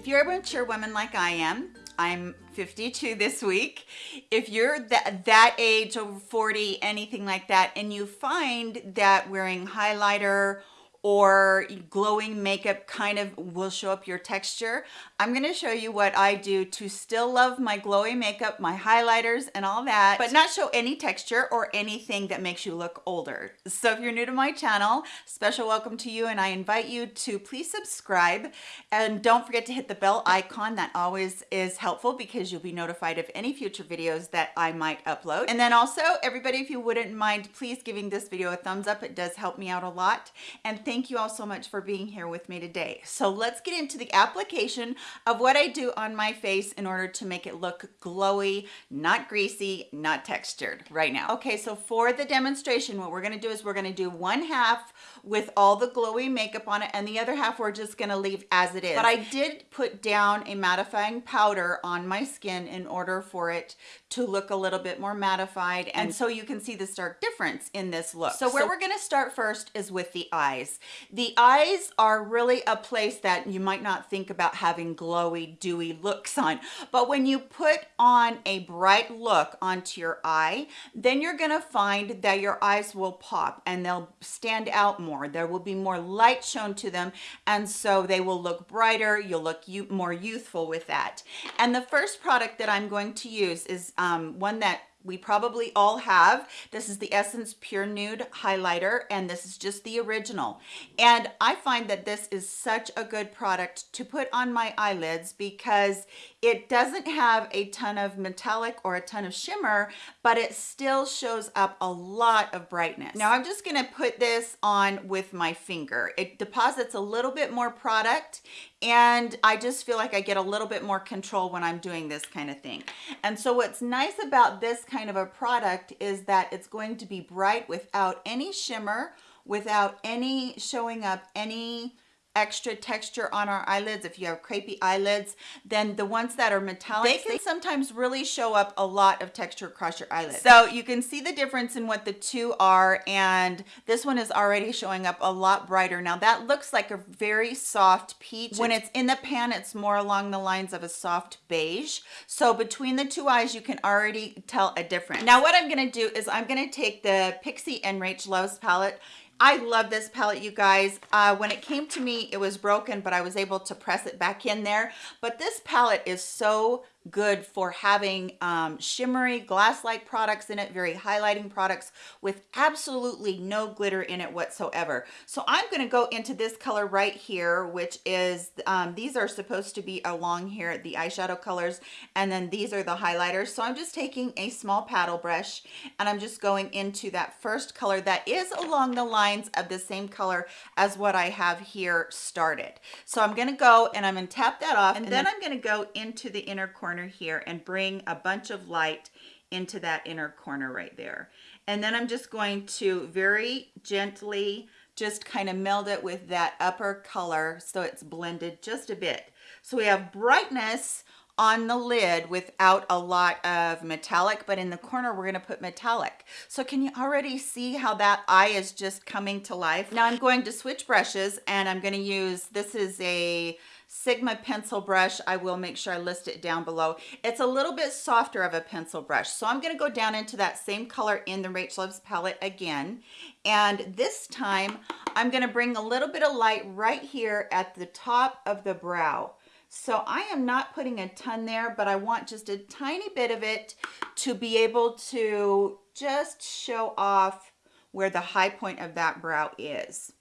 If you're a mature woman like I am, I'm 52 this week. If you're that, that age, over 40, anything like that, and you find that wearing highlighter or glowing makeup kind of will show up your texture. I'm to show you what I do to still love my glowy makeup, my highlighters and all that, but not show any texture or anything that makes you look older. So if you're new to my channel, special welcome to you and I invite you to please subscribe and don't forget to hit the bell icon. That always is helpful because you'll be notified of any future videos that I might upload. And then also everybody, if you wouldn't mind, please giving this video a thumbs up. It does help me out a lot. And thank you all so much for being here with me today. So let's get into the application of what I do on my face in order to make it look glowy, not greasy, not textured right now. Okay, so for the demonstration, what we're gonna do is we're gonna do one half with all the glowy makeup on it and the other half we're just gonna leave as it is. But I did put down a mattifying powder on my skin in order for it to look a little bit more mattified and so you can see the stark difference in this look. So where so, we're gonna start first is with the eyes. The eyes are really a place that you might not think about having glowy, dewy looks on. But when you put on a bright look onto your eye, then you're gonna find that your eyes will pop and they'll stand out more. There will be more light shown to them. And so they will look brighter. You'll look more youthful with that. And the first product that I'm going to use is um, one that we probably all have. This is the Essence Pure Nude Highlighter, and this is just the original. And I find that this is such a good product to put on my eyelids because it doesn't have a ton of metallic or a ton of shimmer, but it still shows up a lot of brightness. Now I'm just gonna put this on with my finger. It deposits a little bit more product and I just feel like I get a little bit more control when I'm doing this kind of thing. And so what's nice about this kind of a product is that it's going to be bright without any shimmer, without any showing up any extra texture on our eyelids if you have crepey eyelids then the ones that are metallic they can they sometimes really show up a lot of texture across your eyelids. So you can see the difference in what the two are and this one is already showing up a lot brighter. Now that looks like a very soft peach. When it's in the pan it's more along the lines of a soft beige. So between the two eyes you can already tell a difference. Now what i'm going to do is i'm going to take the Pixi and Rach Loves palette I love this palette, you guys. Uh, when it came to me, it was broken, but I was able to press it back in there. But this palette is so good for having um, shimmery glass-like products in it, very highlighting products with absolutely no glitter in it whatsoever. So I'm going to go into this color right here, which is, um, these are supposed to be along here, the eyeshadow colors, and then these are the highlighters. So I'm just taking a small paddle brush and I'm just going into that first color that is along the lines of the same color as what I have here started. So I'm going to go and I'm going to tap that off and, and then, then I'm going to go into the inner corner corner here and bring a bunch of light into that inner corner right there. And then I'm just going to very gently just kind of meld it with that upper color so it's blended just a bit. So we have brightness on the lid without a lot of metallic, but in the corner, we're gonna put metallic. So can you already see how that eye is just coming to life? Now I'm going to switch brushes and I'm gonna use, this is a Sigma pencil brush. I will make sure I list it down below. It's a little bit softer of a pencil brush. So I'm gonna go down into that same color in the Rach Loves palette again. And this time I'm gonna bring a little bit of light right here at the top of the brow. So I am not putting a ton there, but I want just a tiny bit of it to be able to just show off where the high point of that brow is.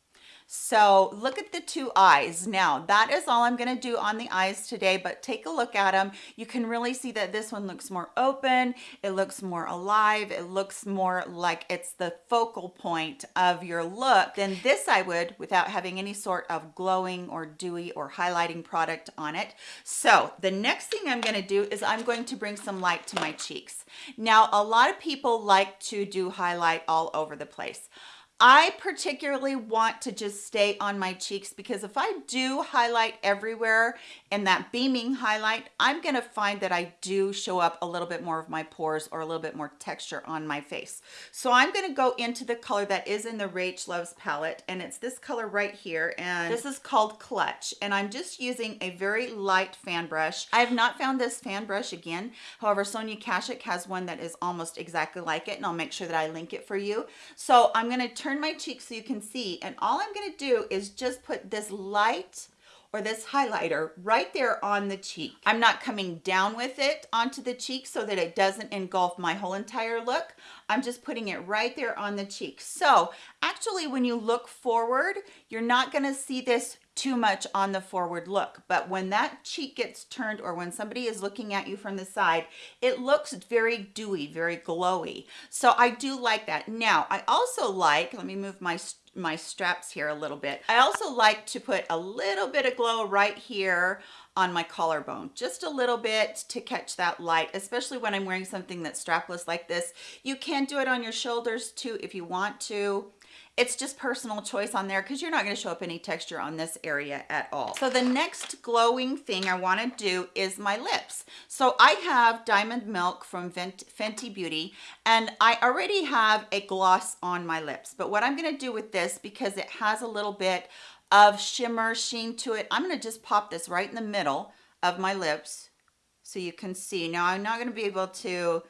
So look at the two eyes. Now that is all I'm gonna do on the eyes today, but take a look at them. You can really see that this one looks more open. It looks more alive. It looks more like it's the focal point of your look than this I would without having any sort of glowing or dewy or highlighting product on it. So the next thing I'm gonna do is I'm going to bring some light to my cheeks. Now, a lot of people like to do highlight all over the place. I particularly want to just stay on my cheeks because if I do highlight everywhere and that beaming highlight, I'm gonna find that I do show up a little bit more of my pores or a little bit more texture on my face. So I'm gonna go into the color that is in the Rach Loves palette and it's this color right here and this is called Clutch and I'm just using a very light fan brush. I have not found this fan brush again. However, Sonia Kashuk has one that is almost exactly like it and I'll make sure that I link it for you. So I'm gonna turn turn my cheek so you can see. And all I'm gonna do is just put this light or this highlighter right there on the cheek. I'm not coming down with it onto the cheek so that it doesn't engulf my whole entire look. I'm just putting it right there on the cheek. So actually when you look forward, you're not gonna see this too much on the forward look. But when that cheek gets turned or when somebody is looking at you from the side, it looks very dewy, very glowy. So I do like that. Now, I also like, let me move my my straps here a little bit. I also like to put a little bit of glow right here on my collarbone, just a little bit to catch that light, especially when I'm wearing something that's strapless like this. You can do it on your shoulders too if you want to it's just personal choice on there because you're not going to show up any texture on this area at all. So the next glowing thing I want to do is my lips. So I have Diamond Milk from Fenty Beauty and I already have a gloss on my lips. But what I'm going to do with this because it has a little bit of shimmer sheen to it, I'm going to just pop this right in the middle of my lips so you can see. Now I'm not going to be able to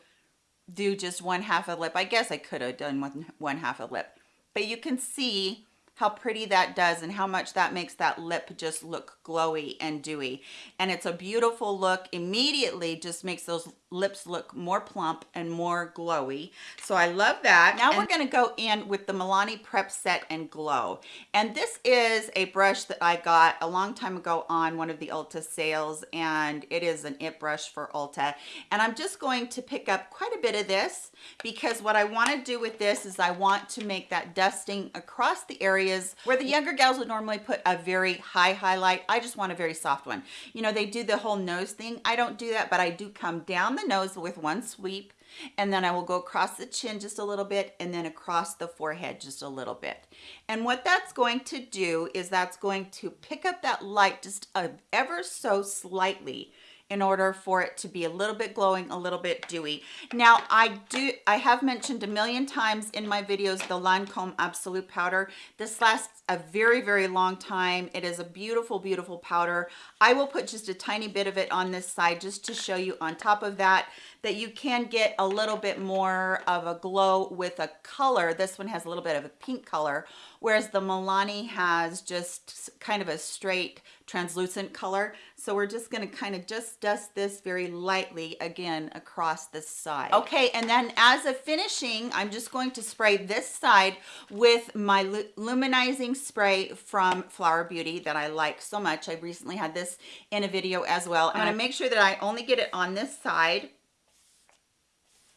do just one half a lip. I guess I could have done one, one half a lip but you can see how pretty that does and how much that makes that lip just look glowy and dewy. And it's a beautiful look. Immediately just makes those lips look more plump and more glowy. So i love that. Now and we're going to go in with the milani prep set and glow. And this is a brush that i got a long time ago on one of the ulta sales and it is an it brush for ulta. And i'm just going to pick up quite a bit of this because what i want to do with this is i want to make that dusting across the areas where the younger gals would normally put a very high highlight i just want a very soft one you know they do the whole nose thing i don't do that but i do come down the nose with one sweep and then I will go across the chin just a little bit and then across the forehead just a little bit. And what that's going to do is that's going to pick up that light just ever so slightly in order for it to be a little bit glowing, a little bit dewy. Now, I do, I have mentioned a million times in my videos the Lancome Absolute Powder. This lasts a very, very long time. It is a beautiful, beautiful powder. I will put just a tiny bit of it on this side just to show you on top of that that you can get a little bit more of a glow with a color. This one has a little bit of a pink color, whereas the Milani has just kind of a straight translucent color. So we're just gonna kind of just dust this very lightly again across the side. Okay, and then as a finishing, I'm just going to spray this side with my luminizing spray from Flower Beauty that I like so much. I recently had this in a video as well. I'm gonna uh-huh. make sure that I only get it on this side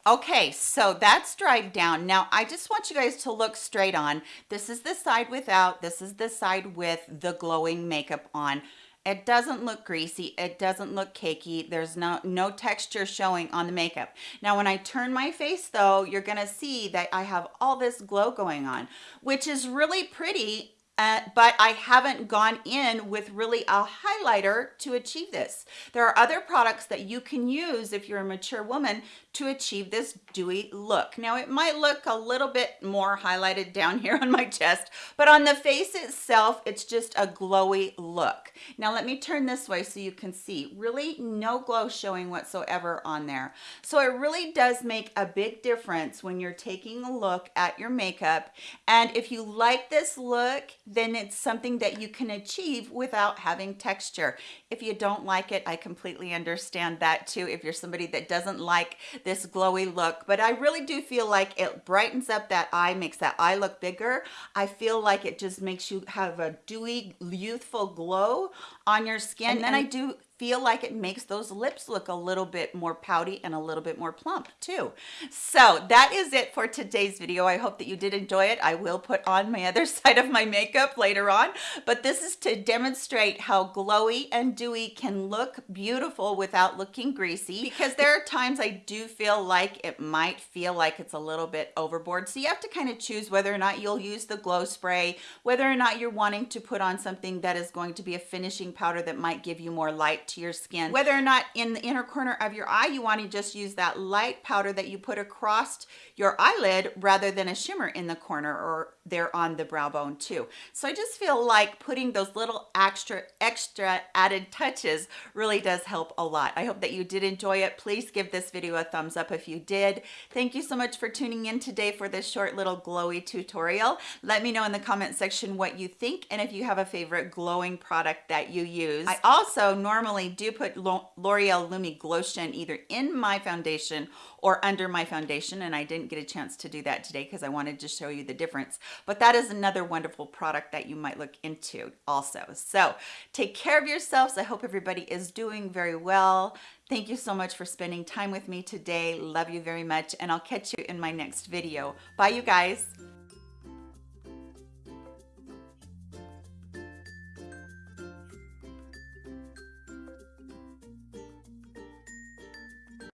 Okay, so that's dried down. Now, I just want you guys to look straight on. This is the side without, this is the side with the glowing makeup on. It doesn't look greasy. It doesn't look cakey. There's no, no texture showing on the makeup. Now, when I turn my face though, you're gonna see that I have all this glow going on, which is really pretty uh, but I haven't gone in with really a highlighter to achieve this. There are other products that you can use if you're a mature woman to achieve this dewy look. Now it might look a little bit more highlighted down here on my chest, but on the face itself, it's just a glowy look. Now let me turn this way so you can see really no glow showing whatsoever on there. So it really does make a big difference when you're taking a look at your makeup. And if you like this look, then it's something that you can achieve without having texture. If you don't like it, I completely understand that too. If you're somebody that doesn't like this glowy look, but I really do feel like it brightens up that eye, makes that eye look bigger. I feel like it just makes you have a dewy, youthful glow on your skin. And then I do feel like it makes those lips look a little bit more pouty and a little bit more plump too. So that is it for today's video. I hope that you did enjoy it. I will put on my other side of my makeup later on, but this is to demonstrate how glowy and dewy can look beautiful without looking greasy because there are times I do feel like it might feel like it's a little bit overboard. So you have to kind of choose whether or not you'll use the glow spray, whether or not you're wanting to put on something that is going to be a finishing powder that might give you more light to your skin, whether or not in the inner corner of your eye, you want to just use that light powder that you put across your eyelid rather than a shimmer in the corner or there on the brow bone too. So I just feel like putting those little extra, extra added touches really does help a lot. I hope that you did enjoy it. Please give this video a thumbs up if you did. Thank you so much for tuning in today for this short little glowy tutorial. Let me know in the comment section what you think and if you have a favorite glowing product that you use. I also normally do put L'Oreal Lumi either in my foundation or under my foundation and I didn't get a chance to do that today because I wanted to show you the difference. But that is another wonderful product that you might look into also. So take care of yourselves. I hope everybody is doing very well. Thank you so much for spending time with me today. Love you very much and I'll catch you in my next video. Bye you guys